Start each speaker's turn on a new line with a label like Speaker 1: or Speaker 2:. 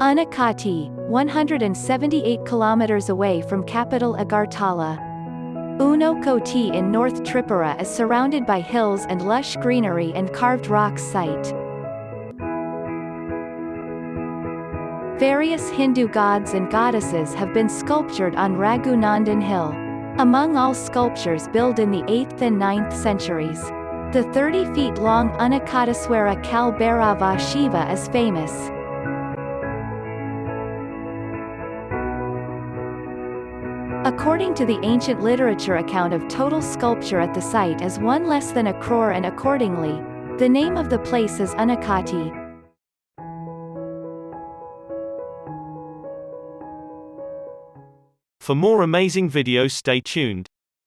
Speaker 1: Unakoti, 178 kilometers away from capital Agartala. Unakoti in North Tripura is surrounded by hills and lush greenery and carved rocks site. Various Hindu gods and goddesses have been sculptured on Raghunandan Hill. Among all sculptures built in the 8th and 9th centuries. The 30 feet long Unakotiswara Kal Bhairava Shiva is famous. According to the ancient literature account of total sculpture at the site is one less than a crore and accordingly, the name of the place is Unakoti.
Speaker 2: For more amazing videos stay tuned.